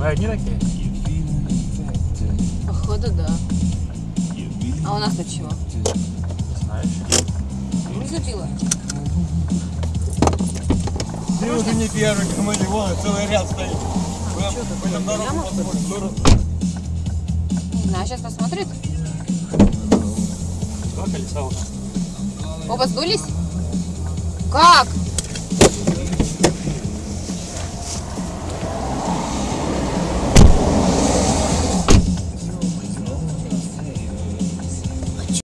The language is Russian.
Мы одни такие? Походу, да. А у нас тут чего? Ну, Ты Знаешь? Не забила. Ты уже не первый, команде, вон целый ряд стоит. А по этому дорогу Прямо? Не знаю, сейчас посмотрит. Два колеса у нас. Оба сдулись? Как?